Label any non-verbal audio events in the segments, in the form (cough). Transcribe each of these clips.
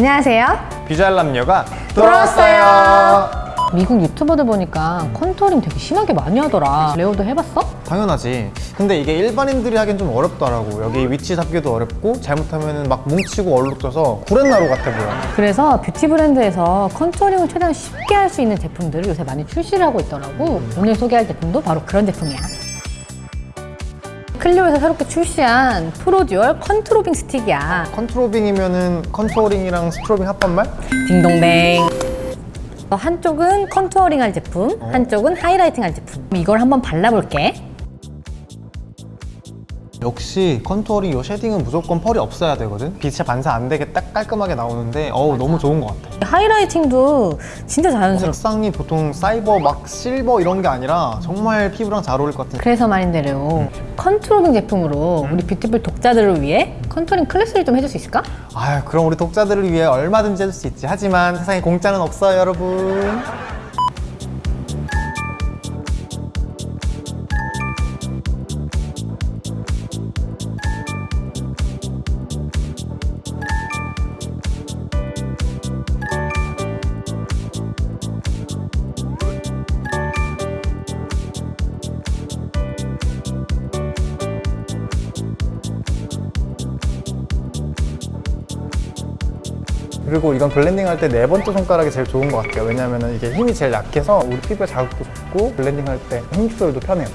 안녕하세요. 비주얼 남녀가 돌아왔어요. 미국 유튜버들 보니까 contouring 되게 심하게 많이 하더라. 레오도 해봤어? 당연하지 근데 이게 일반인들이 하기엔 좀 어렵더라고 여기 위치 잡기도 어렵고 잘못하면 막 뭉치고 얼룩져서 구렛나루 같아 보여 그래서 뷰티 브랜드에서 contouring을 최대한 쉽게 할 수 있는 제품들을 요새 많이 출시를 하고 있더라고. 오늘 소개할 제품도 바로 그런 제품이야. 클리오에서 새롭게 출시한 프로듀얼 컨트로빙 스틱이야. 컨트로빙이면은 contouring이랑 strobing 합한 말? 딩동댕. 한쪽은 contouring 할 제품, 한쪽은 highlighting 할 제품. 이걸 한번 발라볼게. 역시 contouring 요 shading은 무조건 펄이 없어야 되거든. 빛이 반사 안 되게 딱 깔끔하게 나오는데 어우 너무 좋은 것 같아. highlighting도 진짜 자연스럽고. 색상이 보통 사이버 막 실버 이런 게 아니라 정말 피부랑 잘 어울릴 것 같은 그래서 말인데요. 컨트로빙 제품으로 우리 뷰티쁠 독자들을 위해 contouring 클래스를 좀 해줄 수 있을까? 아유 그럼 우리 독자들을 위해 얼마든지 해줄 수 있지. 하지만 세상에 공짜는 없어요 여러분 그리고 이건 블렌딩 할 때 네 번째 손가락이 제일 좋은 것 같아요. 왜냐면 이게 힘이 제일 약해서 우리 피부에 자극도 적고 블렌딩 할 때 힘 조절도 편해요.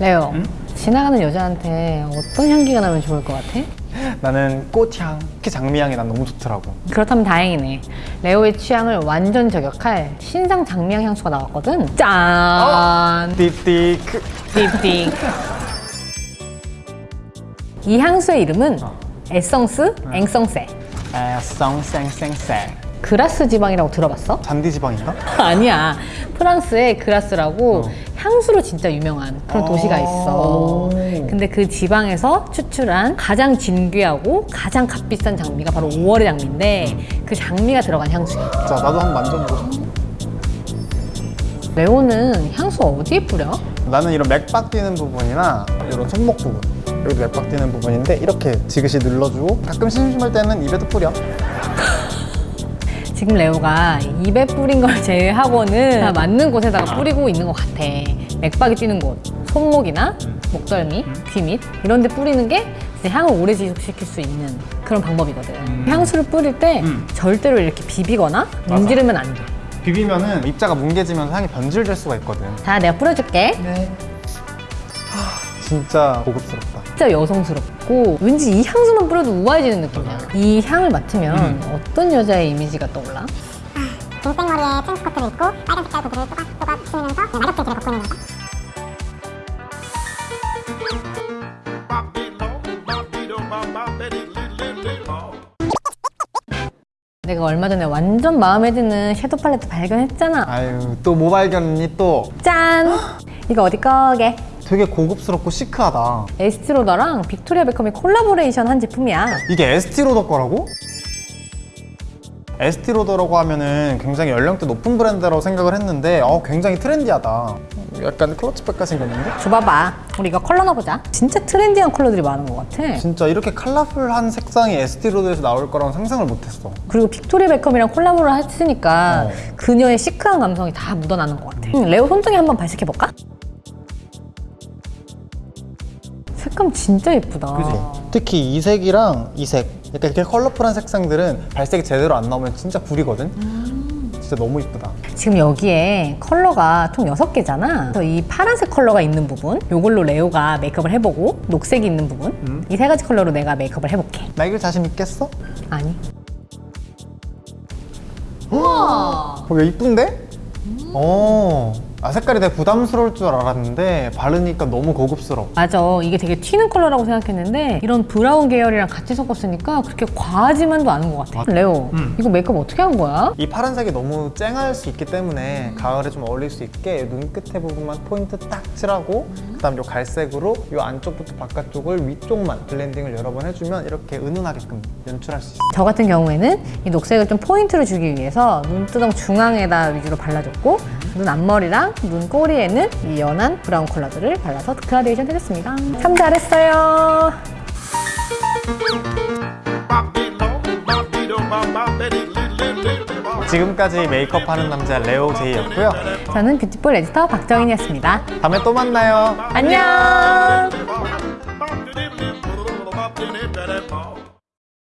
레오 지나가는 여자한테 어떤 향기가 나면 좋을 것 같아? 나는 꽃향, 특히 장미향이 난 너무 좋더라고. 그렇다면 다행이네. 레오의 취향을 완전 저격할 신상 장미향 향수가 나왔거든. 짠! 딥티크. 딥티크 이 향수의 이름은 Essence Insensée 에썽쌩쌩쌩 그라스 지방이라고 들어봤어? (laughs) 잔디 지방인가? 아니야. 프랑스의 그라스라고 향수로 진짜 유명한 그런 도시가 있어. 근데 그 지방에서 추출한 가장 진귀하고 가장 값비싼 장미가 바로 5월의 장미인데 그 장미가 들어간 향수야. 자 나도 한번 만져보고 레오는 향수 어디에 뿌려? 나는 이런 맥박 뛰는 부분이나 이런 손목 부분 여기도 맥박 뛰는 부분인데 이렇게 지그시 눌러주고 가끔 심심할 때는 입에도 뿌려 (laughs) 지금 레오가 입에 뿌린 걸 (laughs) 제외하고는 다 맞는 곳에다가 뿌리고 있는 것 같아. 맥박이 뛰는 곳, 손목이나 목덜미, 귀 밑 이런 데 뿌리는 게 향을 오래 지속시킬 수 있는 그런 방법이거든. 향수를 뿌릴 때 절대로 이렇게 비비거나 문지르면 안 돼. 비비면은 입자가 뭉개지면서 향이 변질될 수가 있거든. 자, 내가 뿌려줄게. 진짜 고급스럽다 진짜 여성스럽고 왠지 이 향수만 뿌려도 우아해지는 느낌이야. 이 향을 맡으면 어떤 여자의 이미지가 떠올라? 긴 생머리에 트렌치 코트를 입고 빨간 색깔 구두를 또각또각 신으면서 낙엽들 길을 걷고 있는 여자 내가 얼마 전에 완전 마음에 드는 섀도우 팔레트 발견했잖아. 아유 또 뭐 발견했니 또 짠! (gasps) 이거 어디 거게? 되게 고급스럽고 시크하다 에스티로더랑 빅토리아 베컴이 콜라보레이션 한 제품이야. 이게 에스티로더 거라고? 에스티로더라고 하면은 굉장히 연령대 높은 브랜드라고 생각을 했는데 어, 굉장히 트렌디하다 약간 클러치백같이 생겼는데? 줘봐봐. 우리 이거 컬러 넣어보자. 진짜 트렌디한 컬러들이 많은 것 같아. 진짜 이렇게 컬러풀한 색상이 에스티로더에서 나올 거라고 상상을 못했어 그리고 빅토리아 베컴이랑 콜라보를 했으니까 어. 그녀의 시크한 감성이 다 묻어나는 것 같아. 음, 레오 손등에 한번 발색해볼까? 색감 진짜 예쁘다. 특히 이 색이랑 이 색, 약간 이렇게 컬러풀한 색상들은 발색이 제대로 안 나오면 진짜 불이거든? 진짜 너무 이쁘다 지금 여기에 컬러가 총 6개잖아. 그래서 이 파란색 컬러가 있는 부분, 이걸로 레오가 메이크업을 해보고 녹색이 있는 부분, 이세 가지 컬러로 내가 메이크업을 해볼게. 나 이길 자신 있겠어? 아니. 우와! 어, 왜 이쁜데? 어 아 색깔이 되게 부담스러울 줄 알았는데 바르니까 너무 고급스러워 맞아. 이게 되게 튀는 컬러라고 생각했는데 이런 브라운 계열이랑 같이 섞었으니까 그렇게 과하지만도 않은 것 같아. 레오, 음. 이거 메이크업 어떻게 한 거야? 이 파란색이 너무 쨍할 수 있기 때문에 가을에 좀 어울릴 수 있게 눈끝에 부분만 포인트 딱 칠하고 그다음 요 갈색으로 요 안쪽부터 바깥쪽을 위쪽만 블렌딩을 여러 번 해주면 이렇게 은은하게끔 연출할 수 있어 저 같은 경우에는 이 녹색을 좀 포인트를 주기 위해서 눈두덩 중앙에다 위주로 발라줬고 눈 앞머리랑 눈 꼬리에는 이 연한 브라운 컬러들을 발라서 그라데이션 해줬습니다. 참 잘했어요. 지금까지 메이크업 하는 남자 레오 제이였고요 저는 뷰티쁠 에디터 박정인이었습니다. 다음에 또 만나요 안녕.